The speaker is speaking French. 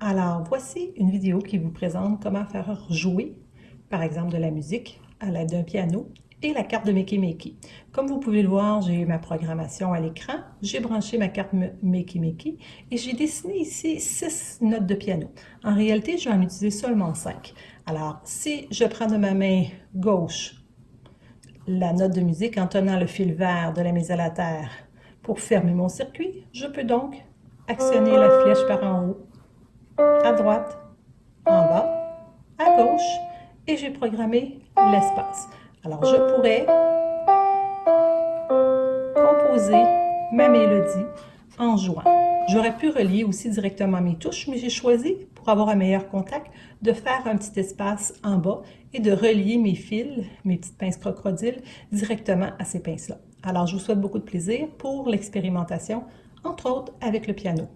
Alors, voici une vidéo qui vous présente comment faire jouer, par exemple, de la musique à l'aide d'un piano et la carte de Makey Makey. Comme vous pouvez le voir, j'ai eu ma programmation à l'écran, j'ai branché ma carte Makey Makey et j'ai dessiné ici six notes de piano. En réalité, je vais en utiliser seulement cinq. Alors, si je prends de ma main gauche la note de musique en tenant le fil vert de la mise à la terre pour fermer mon circuit, je peux donc actionner la flèche par en haut à droite, en bas, à gauche, et j'ai programmé l'espace. Alors, je pourrais composer ma mélodie en jouant. J'aurais pu relier aussi directement mes touches, mais j'ai choisi, pour avoir un meilleur contact, de faire un petit espace en bas et de relier mes fils, mes petites pinces crocodiles, directement à ces pinces-là. Alors, je vous souhaite beaucoup de plaisir pour l'expérimentation, entre autres avec le piano.